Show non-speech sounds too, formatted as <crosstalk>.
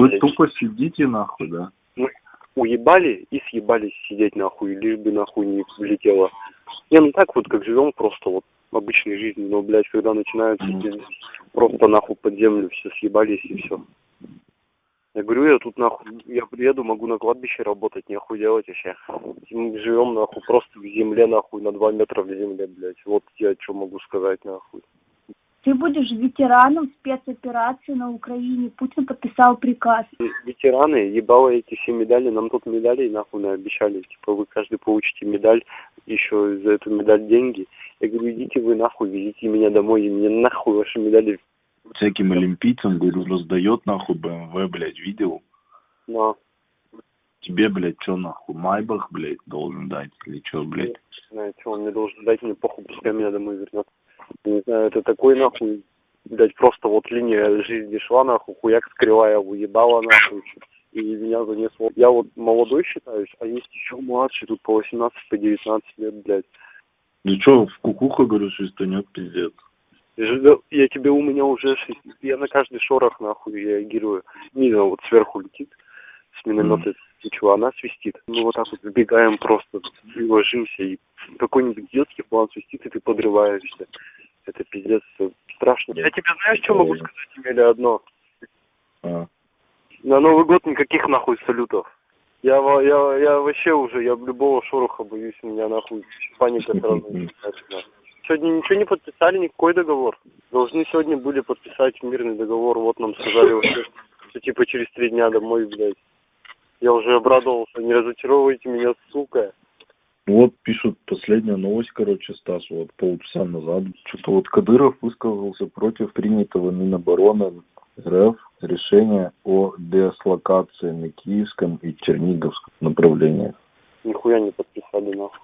вы тупо сидите нахуй, да? уебали и съебались сидеть нахуй, лишь бы нахуй не влетело. Не, ну так вот, как живем просто вот обычной жизнью, но, блядь, когда Мгм. пиздец, просто нахуй под землю все съебались и все. Я говорю, я тут нахуй, я приеду, могу на кладбище работать, нехуй делать вообще. Мы живем нахуй просто в земле нахуй, на два метра в земле, блядь. Вот я что могу сказать нахуй. Ты будешь ветераном спецоперации на Украине. Путин подписал приказ. ветераны, ебало эти все медали, нам тут медалей нахуй обещали, типа вы каждый получите медаль, еще за эту медаль деньги. Я говорю, идите вы нахуй, везите меня домой, и мне нахуй ваши медали. Всяким олимпийцам, говорю, раздает нахуй БМВ, блядь, видел? Но, Тебе, блядь, что нахуй, Майбах, блядь, должен дать или что, блядь? не знаю, что он мне должен дать, мне похуй, пускай меня домой вернет. Не знаю, это такой нахуй, блядь, просто вот линия жизни шла нахуй, хуяк скрывая, уебала нахуй. И меня занесло. Я вот молодой считаюсь, а есть еще младший, тут по 18, по 19 лет, блядь. Ну что, в кукуха, говорю, свистанет, пиздец. Я тебе у меня уже шесть- я на каждый шорох нахуй реагирую. Нина вот сверху летит с миномета, ничего, она свистит. Мы вот так вот забегаем просто, и ложимся, и какой-нибудь детский план свистит, и ты подрываешься. Это пиздец страшно. Я тебе знаешь, что могу сказать, Емеля, одно? А. На Новый год никаких нахуй салютов. Я, я, я вообще уже, я любого шороха боюсь, у меня нахуй паника сразу <laughs> начинается. Сегодня ничего не подписали, никакой договор. Должны сегодня были подписать мирный договор, вот нам сказали вообще, что типа через три дня домой, блядь. Я уже обрадовался, не разочаровывайте меня, сука. Вот пишут последняя новость, короче, Стас, вот полчаса назад. Что-то вот Кадыров высказался против принятого Минобороны РФ решения о дислокации на Киевском и Черниговском направлениях. Нихуя не подписали, нахуй.